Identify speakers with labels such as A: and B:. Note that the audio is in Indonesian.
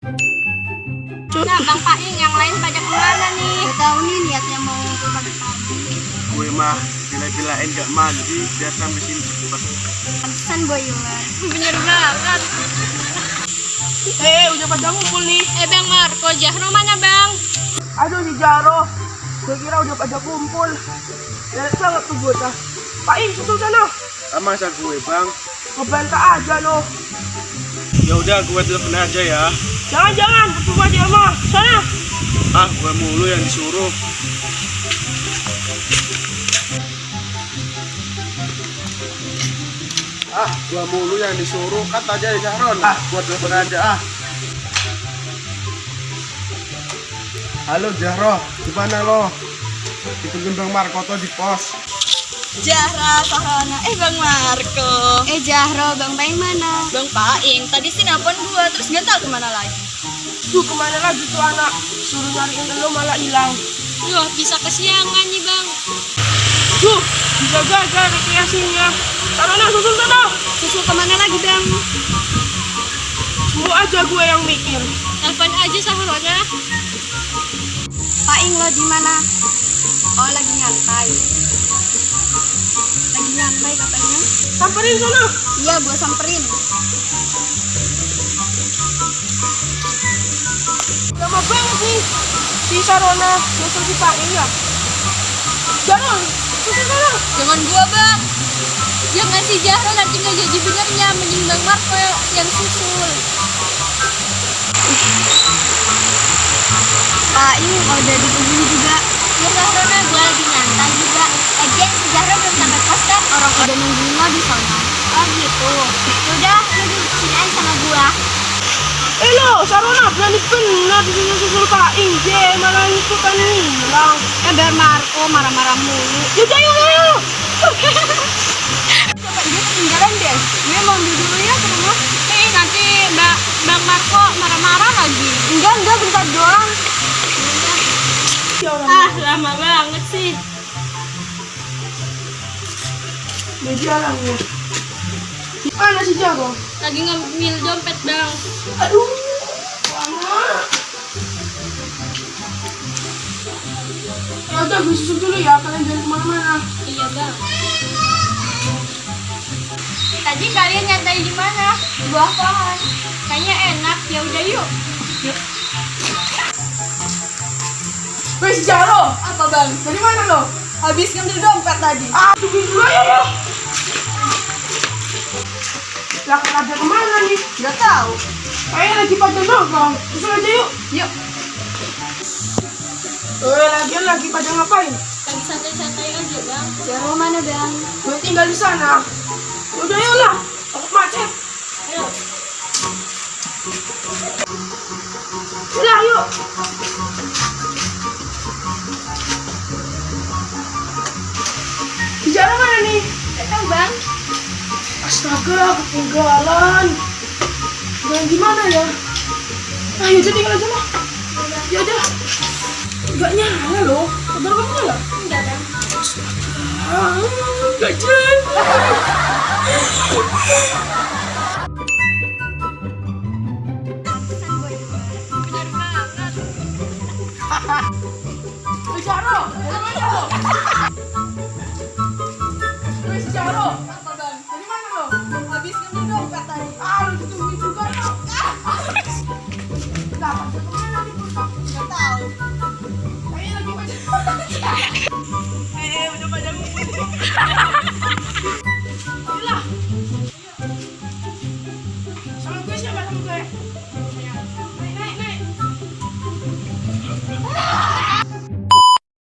A: Nah, Bang Paing, yang lain pada ke mana nih?
B: Gak tahu nih niatnya mau ke pagi-pagi.
C: Gue mah bila-bilain gak mandi biar sampai sini cepat.
B: Pantesan boy Iwan.
A: Bener banget.
D: Eh, udah pada ngumpul nih.
A: Eh, Bang Marco, Jahro mana, Bang?
D: Aduh, si Jaro. Gue kira udah pada kumpul. Lihat banget tuh bocah. Pak In, susul sana.
C: Ah, masa gue bang?
D: Ngebantah aja lo.
C: Ya udah gue telepon aja ya.
D: Jangan-jangan, percuma dia mah. Sana.
C: Ah, gue mulu yang disuruh. Ah, gue mulu yang disuruh. Kata aja ya Jahron. Ah, gue telepon aja ah. Halo Jahro, gimana lo? Ditungguin Bang Marco tuh di pos.
A: Jahra, Sahrana, eh Bang Marco.
B: Eh Jahro, Bang Paing mana?
A: Paing, tadi sih nelpon gua, terus gak tau ke mana lagi.
D: Tuh, ke mana lagi tuh anak? Suruh nyariin lo malah hilang.
A: Loh, bisa kesiangan nih, Bang.
D: Tuh, bisa gagal rekreasinya. Sarana, susul sana.
B: Susul ke mana lagi Bang?
D: Semua aja gue yang mikir.
A: Telepon aja Sahrana.
B: Paing lo di mana? Oh lagi nyantai. Lagi nyantai katanya.
D: Samperin sana.
B: Iya, gua samperin.
D: Lama banget nih. Si Sarona, nyusul si Pak ya. Jangan, susul sana.
A: Jangan gua, Bang. Jangan si Jahro nanti nggak jadi benernya, mending Bang Marco yang susul.
B: Paing udah ditungguin juga.
A: Ya Sahrana, gua lagi nyantai juga. Lagian si Jahro belum sampai pos kan?
B: Orang udah nungguin lo di sana.
A: Oh gitu. Udah, lu di sini aja sama gua.
D: Eh lo, Sarona berani benar disusul susul Pak Inje, malah itu kan hilang.
B: Eh Bang Marco marah-marah mulu.
D: Yaudah yuk, yuk.
B: Coba dia ketinggalan deh. Gue mau dulu ya ke rumah.
A: Eh, nanti Mbak Bang Marco marah-marah lagi.
B: Enggak, enggak bentar doang.
D: Ya
A: Ah, lama banget sih.
D: dia jalannya. Mana si Jago?
A: Lagi ngambil dompet, Bang.
D: Aduh, lama. Ya udah, gue susul dulu ya. Kalian jangan ke mana-mana.
A: Iya, Bang. Tadi kalian nyantai di mana? Bawah pohon. Kayaknya enak. Ya udah yuk.
D: Weh, si Jaro.
A: Apa, Bang?
D: Dari mana lo?
A: Habis ngambil dompet tadi.
D: Ah, tungguin dulu ya, ya. Lah, ada ke mana nih?
A: Gak tahu.
D: Kayaknya lagi pada nongkrong. Susul aja yuk.
A: Yuk.
D: Eh, lagian lagi pada ngapain?
A: Lagi santai-santai aja, Bang.
B: Jaro mana Bang?
D: Gue tinggal di sana. Udah yuk lah. Aku macet.
A: Ayo.
D: Udah yuk. Bicara mana nih?
A: Gak tahu, Bang.
D: Astaga, ketinggalan. Dan gimana ya? Ah, yaudah tinggal aja lah. Yaudah. Gak nyala loh. Kabar kamu nyala?
A: Enggak, Bang.
D: Gak jelas.
A: Bener banget.
D: Bicara, mana lo? mọi người